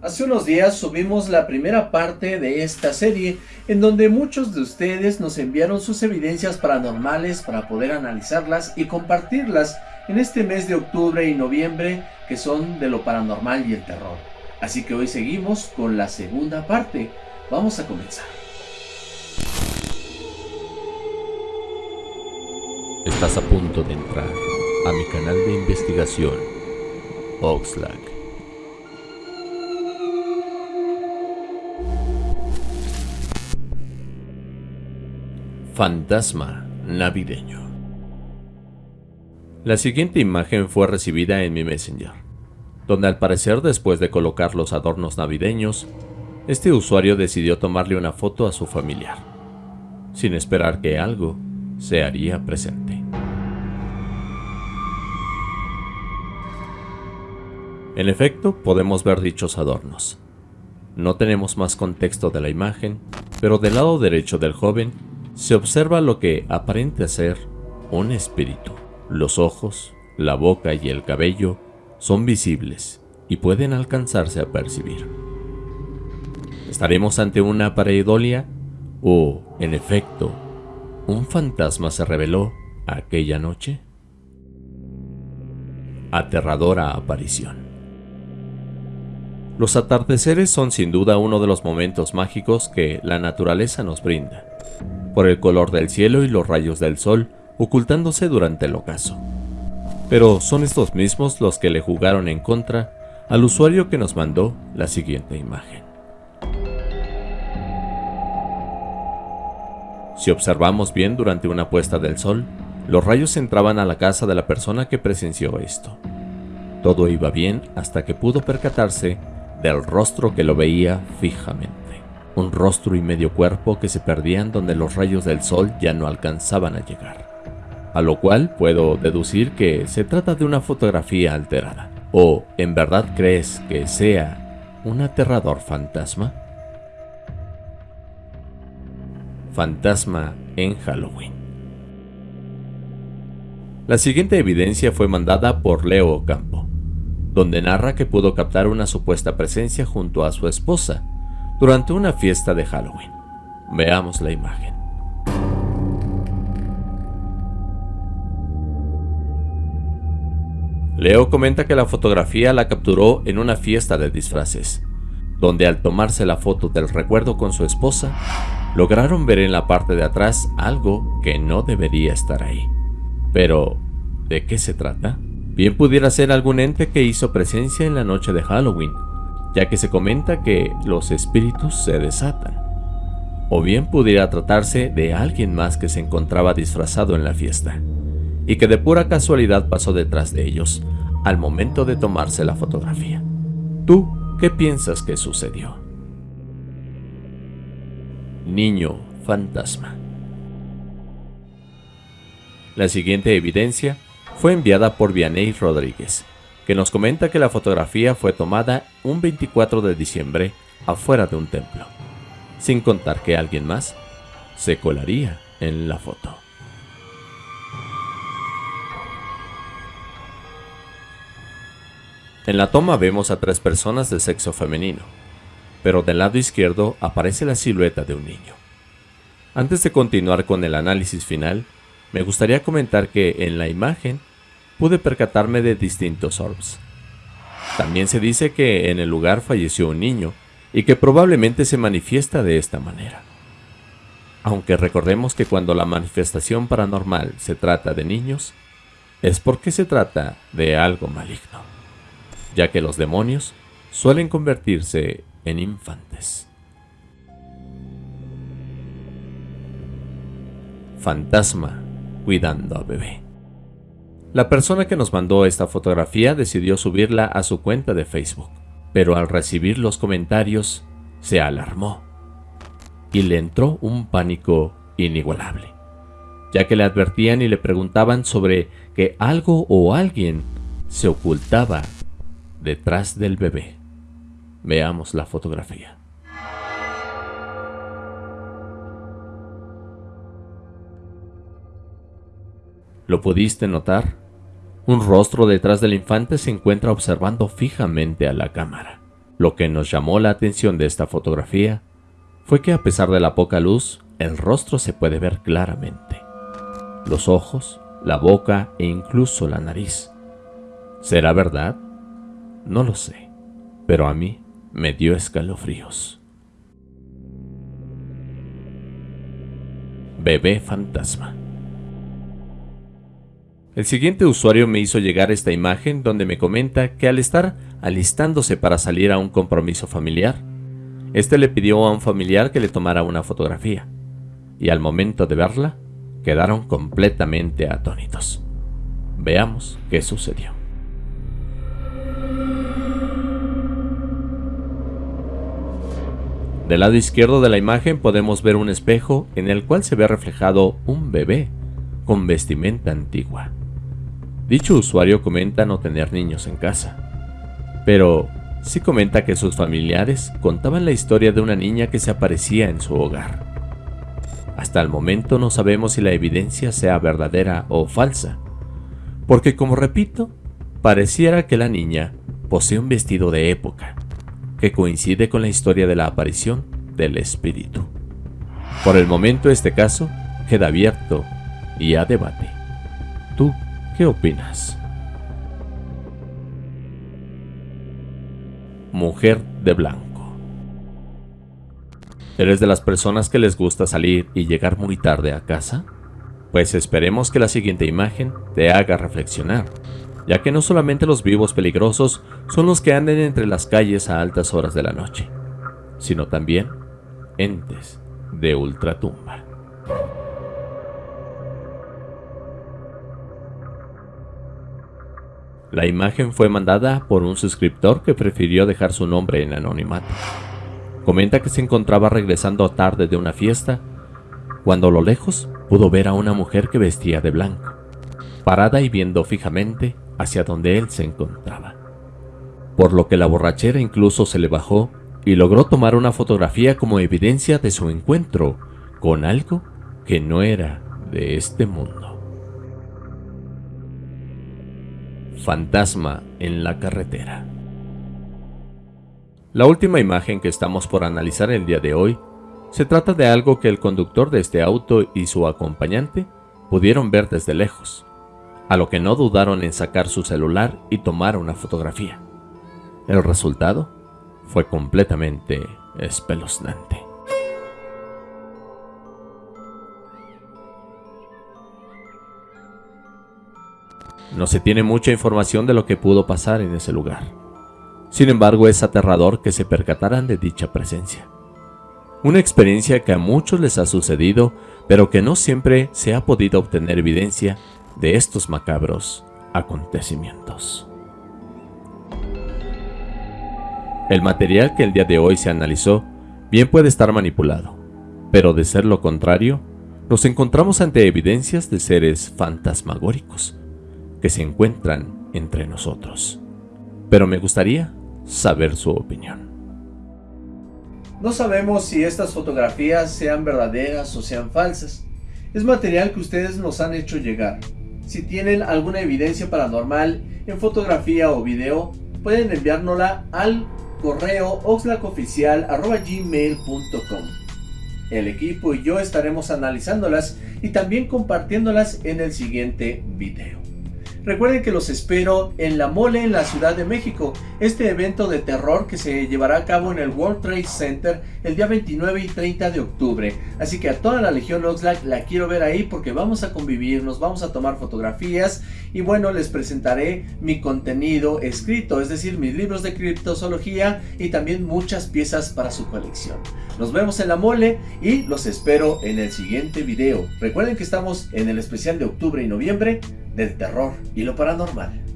Hace unos días subimos la primera parte de esta serie en donde muchos de ustedes nos enviaron sus evidencias paranormales para poder analizarlas y compartirlas en este mes de octubre y noviembre que son de lo paranormal y el terror. Así que hoy seguimos con la segunda parte. Vamos a comenzar. Estás a punto de entrar a mi canal de investigación, Oxlack. Fantasma navideño. La siguiente imagen fue recibida en mi Messenger, donde al parecer después de colocar los adornos navideños, este usuario decidió tomarle una foto a su familiar, sin esperar que algo se haría presente. En efecto, podemos ver dichos adornos. No tenemos más contexto de la imagen, pero del lado derecho del joven se observa lo que aparenta ser un espíritu. Los ojos, la boca y el cabello son visibles y pueden alcanzarse a percibir. ¿Estaremos ante una pareidolia o, en efecto, un fantasma se reveló aquella noche? Aterradora aparición. Los atardeceres son sin duda uno de los momentos mágicos que la naturaleza nos brinda por el color del cielo y los rayos del sol ocultándose durante el ocaso. Pero son estos mismos los que le jugaron en contra al usuario que nos mandó la siguiente imagen. Si observamos bien durante una puesta del sol, los rayos entraban a la casa de la persona que presenció esto. Todo iba bien hasta que pudo percatarse del rostro que lo veía fijamente un rostro y medio cuerpo que se perdían donde los rayos del sol ya no alcanzaban a llegar. A lo cual puedo deducir que se trata de una fotografía alterada. ¿O en verdad crees que sea un aterrador fantasma? Fantasma en Halloween. La siguiente evidencia fue mandada por Leo Ocampo, donde narra que pudo captar una supuesta presencia junto a su esposa, durante una fiesta de Halloween. Veamos la imagen. Leo comenta que la fotografía la capturó en una fiesta de disfraces, donde al tomarse la foto del recuerdo con su esposa, lograron ver en la parte de atrás algo que no debería estar ahí. Pero, ¿de qué se trata? Bien pudiera ser algún ente que hizo presencia en la noche de Halloween, ya que se comenta que los espíritus se desatan. O bien pudiera tratarse de alguien más que se encontraba disfrazado en la fiesta, y que de pura casualidad pasó detrás de ellos al momento de tomarse la fotografía. ¿Tú qué piensas que sucedió? Niño fantasma. La siguiente evidencia fue enviada por Vianey Rodríguez, que nos comenta que la fotografía fue tomada un 24 de diciembre afuera de un templo, sin contar que alguien más se colaría en la foto. En la toma vemos a tres personas de sexo femenino, pero del lado izquierdo aparece la silueta de un niño. Antes de continuar con el análisis final, me gustaría comentar que en la imagen pude percatarme de distintos orbs. También se dice que en el lugar falleció un niño y que probablemente se manifiesta de esta manera. Aunque recordemos que cuando la manifestación paranormal se trata de niños, es porque se trata de algo maligno, ya que los demonios suelen convertirse en infantes. Fantasma cuidando a bebé. La persona que nos mandó esta fotografía decidió subirla a su cuenta de Facebook, pero al recibir los comentarios se alarmó y le entró un pánico inigualable, ya que le advertían y le preguntaban sobre que algo o alguien se ocultaba detrás del bebé. Veamos la fotografía. ¿Lo pudiste notar? Un rostro detrás del infante se encuentra observando fijamente a la cámara. Lo que nos llamó la atención de esta fotografía fue que a pesar de la poca luz, el rostro se puede ver claramente. Los ojos, la boca e incluso la nariz. ¿Será verdad? No lo sé, pero a mí me dio escalofríos. Bebé fantasma. El siguiente usuario me hizo llegar esta imagen donde me comenta que al estar alistándose para salir a un compromiso familiar, este le pidió a un familiar que le tomara una fotografía, y al momento de verla, quedaron completamente atónitos. Veamos qué sucedió. Del lado izquierdo de la imagen podemos ver un espejo en el cual se ve reflejado un bebé con vestimenta antigua. Dicho usuario comenta no tener niños en casa, pero sí comenta que sus familiares contaban la historia de una niña que se aparecía en su hogar. Hasta el momento no sabemos si la evidencia sea verdadera o falsa, porque como repito, pareciera que la niña posee un vestido de época, que coincide con la historia de la aparición del espíritu. Por el momento este caso queda abierto y a debate. ¿Tú ¿Qué opinas? Mujer de blanco. ¿Eres de las personas que les gusta salir y llegar muy tarde a casa? Pues esperemos que la siguiente imagen te haga reflexionar, ya que no solamente los vivos peligrosos son los que anden entre las calles a altas horas de la noche, sino también entes de ultratumba. La imagen fue mandada por un suscriptor que prefirió dejar su nombre en anonimato. Comenta que se encontraba regresando tarde de una fiesta cuando a lo lejos pudo ver a una mujer que vestía de blanco, parada y viendo fijamente hacia donde él se encontraba. Por lo que la borrachera incluso se le bajó y logró tomar una fotografía como evidencia de su encuentro con algo que no era de este mundo. Fantasma en la carretera. La última imagen que estamos por analizar el día de hoy se trata de algo que el conductor de este auto y su acompañante pudieron ver desde lejos, a lo que no dudaron en sacar su celular y tomar una fotografía. El resultado fue completamente espeluznante. No se tiene mucha información de lo que pudo pasar en ese lugar. Sin embargo, es aterrador que se percataran de dicha presencia. Una experiencia que a muchos les ha sucedido, pero que no siempre se ha podido obtener evidencia de estos macabros acontecimientos. El material que el día de hoy se analizó bien puede estar manipulado, pero de ser lo contrario, nos encontramos ante evidencias de seres fantasmagóricos, que se encuentran entre nosotros. Pero me gustaría saber su opinión. No sabemos si estas fotografías sean verdaderas o sean falsas. Es material que ustedes nos han hecho llegar. Si tienen alguna evidencia paranormal en fotografía o video, pueden enviárnosla al correo oxlacoficial.gmail.com El equipo y yo estaremos analizándolas y también compartiéndolas en el siguiente video. Recuerden que los espero en La Mole en la Ciudad de México, este evento de terror que se llevará a cabo en el World Trade Center el día 29 y 30 de octubre. Así que a toda la Legión Oxlack la quiero ver ahí porque vamos a convivir, nos vamos a tomar fotografías y bueno, les presentaré mi contenido escrito, es decir, mis libros de criptozoología y también muchas piezas para su colección. Nos vemos en La Mole y los espero en el siguiente video. Recuerden que estamos en el especial de octubre y noviembre del terror y lo paranormal.